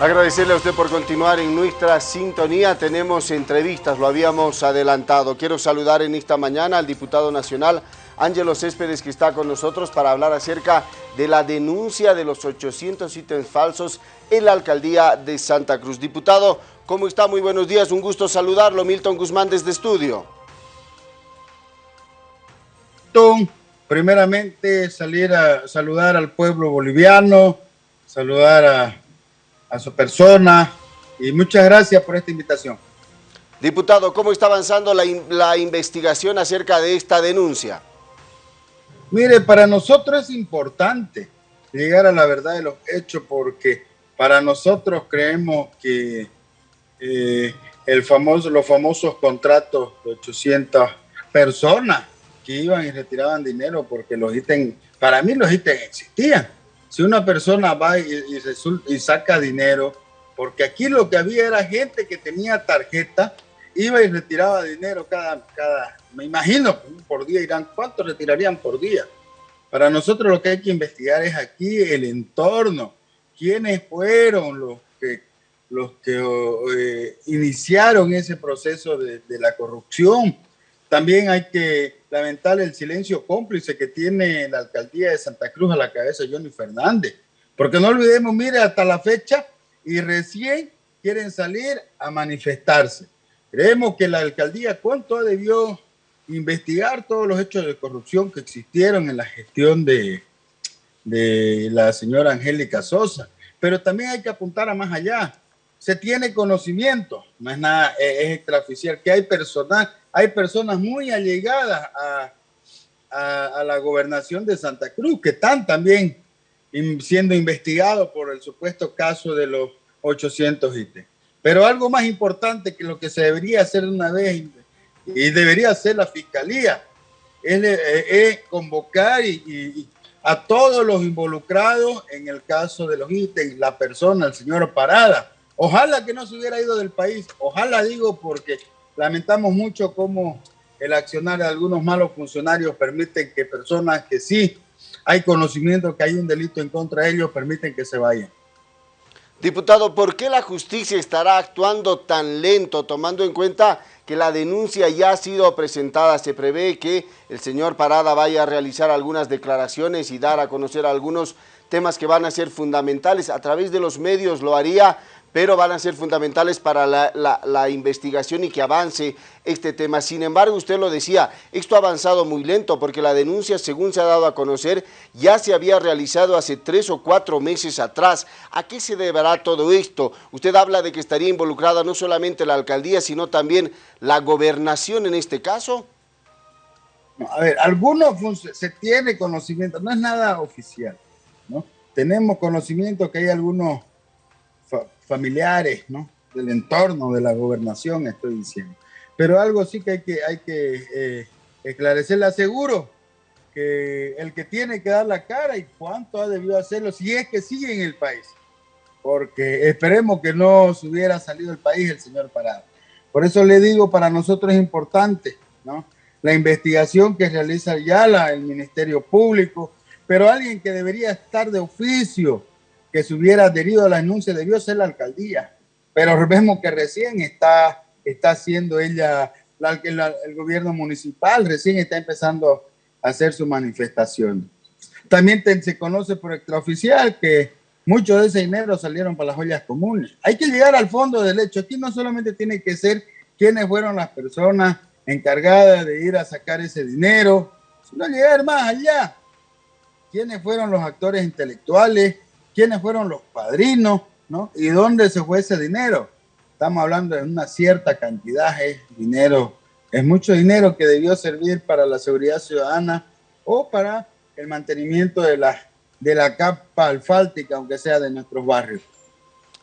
Agradecerle a usted por continuar en nuestra sintonía. Tenemos entrevistas, lo habíamos adelantado. Quiero saludar en esta mañana al diputado nacional Ángelo Céspedes que está con nosotros para hablar acerca de la denuncia de los 800 ítems falsos en la alcaldía de Santa Cruz. Diputado, ¿cómo está? Muy buenos días, un gusto saludarlo. Milton Guzmán desde estudio. Primeramente salir a saludar al pueblo boliviano, saludar a a su persona y muchas gracias por esta invitación. Diputado, ¿cómo está avanzando la, la investigación acerca de esta denuncia? Mire, para nosotros es importante llegar a la verdad de los hechos porque para nosotros creemos que eh, el famoso, los famosos contratos de 800 personas que iban y retiraban dinero porque los ítems, para mí los ítems existían si una persona va y, saca dinero, porque aquí lo que había era gente que tenía tarjeta, iba y retiraba dinero cada, cada, me imagino, por día irán, ¿cuánto retirarían por día? Para nosotros lo que hay que investigar es aquí el entorno, quiénes fueron los que, los que eh, iniciaron ese proceso de, de la corrupción. También hay que lamentar el silencio cómplice que tiene la alcaldía de Santa Cruz a la cabeza de Johnny Fernández. Porque no olvidemos, mire, hasta la fecha y recién quieren salir a manifestarse. Creemos que la alcaldía cuánto debió investigar todos los hechos de corrupción que existieron en la gestión de, de la señora Angélica Sosa. Pero también hay que apuntar a más allá. Se tiene conocimiento, no es nada, es extraoficial, que hay personal hay personas muy allegadas a, la gobernación de Santa Cruz que están también siendo investigados por el supuesto caso de los 800 ítems. Pero algo más importante que lo que se debería hacer una vez y debería hacer la fiscalía es, convocar a todos los involucrados en el caso de los ítems, la persona, el señor Parada. Ojalá que no se hubiera ido del país, ojalá digo porque Lamentamos mucho cómo el accionar de algunos malos funcionarios permiten que personas que sí hay conocimiento que hay un delito en contra de ellos, permiten que se vayan. Diputado, ¿por qué la justicia estará actuando tan lento, tomando en cuenta que la denuncia ya ha sido presentada? Se prevé que el señor Parada vaya a realizar algunas declaraciones y dar a conocer algunos temas que van a ser fundamentales. A través de los medios lo haría pero van a ser fundamentales para la, investigación y que avance este tema. Sin embargo, usted lo decía, esto ha avanzado muy lento porque la denuncia, según se ha dado a conocer, ya se había realizado hace tres o cuatro meses atrás. ¿A qué se deberá todo esto? Usted habla de que estaría involucrada no solamente la alcaldía, sino también la gobernación en este caso. A ver, algunos se tiene conocimiento, no es nada oficial, ¿no? Tenemos conocimiento que hay algunos familiares, ¿no? Del entorno, de la gobernación, estoy diciendo. Pero algo sí que hay que, hay que eh, esclarecer. Le aseguro que el que tiene que dar la cara y cuánto ha debido hacerlo, si es que sigue en el país. Porque esperemos que no se hubiera salido del país el señor Parado. Por eso le digo, para nosotros es importante, ¿no? La investigación que realiza ya la, el Ministerio Público, pero alguien que debería estar de oficio que se hubiera adherido a la denuncia debió ser la alcaldía, pero vemos que recién está, está haciendo ella, el gobierno municipal recién está empezando a hacer su manifestación. También se conoce por extraoficial que muchos de ese dinero salieron para las joyas comunes. Hay que llegar al fondo del hecho. Aquí no solamente tiene que ser quiénes fueron las personas encargadas de ir a sacar ese dinero, sino llegar más allá. ¿Quiénes fueron los actores intelectuales? Quiénes fueron los padrinos, ¿no? Y dónde se fue ese dinero. Estamos hablando de una cierta cantidad, es dinero, es mucho dinero que debió servir para la seguridad ciudadana o para el mantenimiento de la, de la capa alfáltica, aunque sea de nuestros barrios.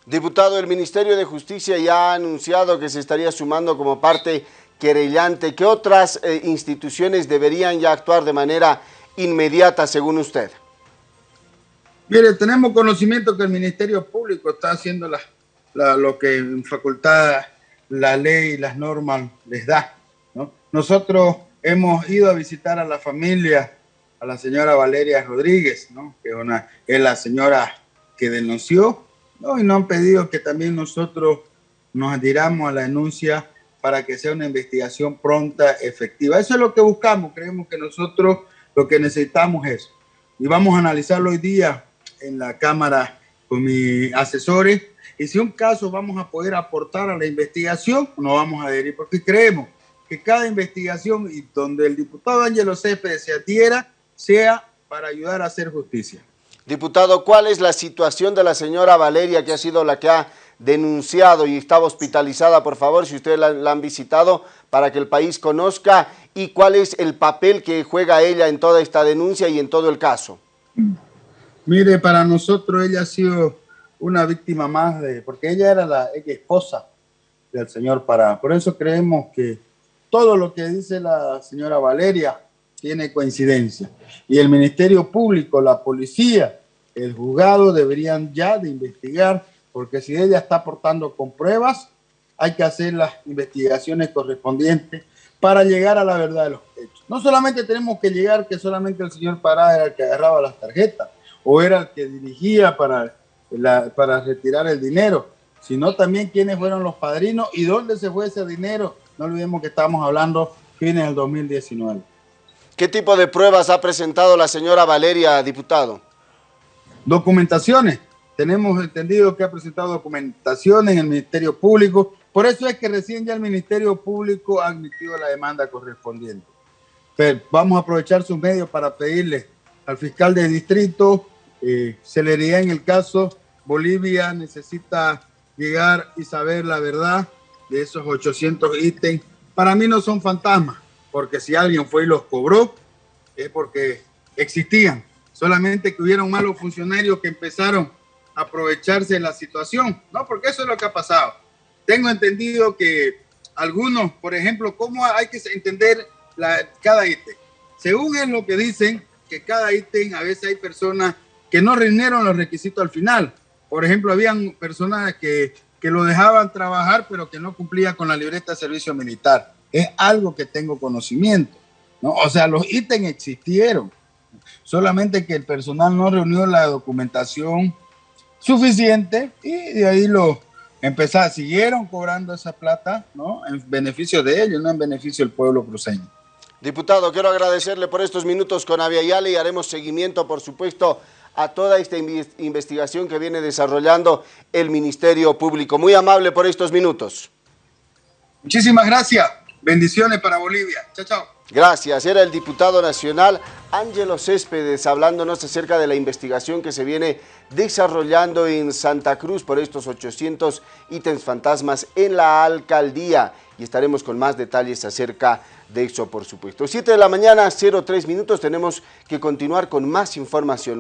Diputado, el Ministerio de Justicia ya ha anunciado que se estaría sumando como parte querellante. ¿Qué otras eh, instituciones deberían ya actuar de manera inmediata, según usted? Mire, tenemos conocimiento que el Ministerio Público está haciendo lo que en facultad la ley y las normas les da. Nosotros hemos ido a visitar a la familia, a la señora Valeria Rodríguez, que una, es la señora que denunció ¿no? y nos han pedido que también nosotros nos adhiramos a la denuncia para que sea una investigación pronta, efectiva. Eso es lo que buscamos, creemos que nosotros lo que necesitamos es, y vamos a analizarlo hoy día en la Cámara con mis asesores, y si un caso vamos a poder aportar a la investigación, nos vamos a adherir, porque creemos que cada investigación y donde el diputado Ángelo Céspedes se adhiera, sea para ayudar a hacer justicia. Diputado, ¿cuál es la situación de la señora Valeria, que ha sido la que ha denunciado y estaba hospitalizada, por favor, si ustedes la, han visitado, para que el país conozca, y cuál es el papel que juega ella en toda esta denuncia y en todo el caso? Mire, para nosotros ella ha sido una víctima más, de porque ella era la esposa del señor Pará. Por eso creemos que todo lo que dice la señora Valeria tiene coincidencia. Y el Ministerio Público, la policía, el juzgado deberían ya de investigar, porque si ella está aportando con pruebas, hay que hacer las investigaciones correspondientes para llegar a la verdad de los hechos. No solamente tenemos que llegar que solamente el señor Pará era el que agarraba las tarjetas o era el que dirigía para, para retirar el dinero, sino también quiénes fueron los padrinos y dónde se fue ese dinero. No olvidemos que estamos hablando fines del 2019. ¿Qué tipo de pruebas ha presentado la señora Valeria, diputado? Documentaciones. Tenemos entendido que ha presentado documentaciones en el Ministerio Público. Por eso es que recién ya el Ministerio Público ha admitido la demanda correspondiente. Pero vamos a aprovechar sus medios para pedirle al fiscal de distrito eh, celeridad en el caso. Bolivia necesita llegar y saber la verdad de esos 800 ítems. Para mí no son fantasmas porque si alguien fue y los cobró, es porque existían. Solamente que hubieron malos funcionarios que empezaron a aprovecharse de la situación, ¿no? Porque eso es lo que ha pasado. Tengo entendido que algunos, por ejemplo, ¿cómo hay que entender cada ítem? Según es lo que dicen, que cada ítem a veces hay personas que no reunieron los requisitos al final. Por ejemplo, habían personas que, que lo dejaban trabajar, pero que no cumplían con la libreta de servicio militar es algo que tengo conocimiento. ¿no? O sea, los ítems existieron, solamente que el personal no reunió la documentación suficiente y de ahí lo empezaron, siguieron cobrando esa plata, ¿no? En beneficio de ellos, no en beneficio del pueblo cruceño. Diputado, quiero agradecerle por estos minutos con Aviala y haremos seguimiento, por supuesto, a toda esta investigación que viene desarrollando el Ministerio Público. Muy amable por estos minutos. Muchísimas gracias. Bendiciones para Bolivia. Chao, chao. Gracias. Era el diputado nacional Ángelo Céspedes hablándonos acerca de la investigación que se viene desarrollando en Santa Cruz por estos 800 ítems fantasmas en la alcaldía. Y estaremos con más detalles acerca de eso, por supuesto. 7 de la mañana, 03 minutos. Tenemos que continuar con más información.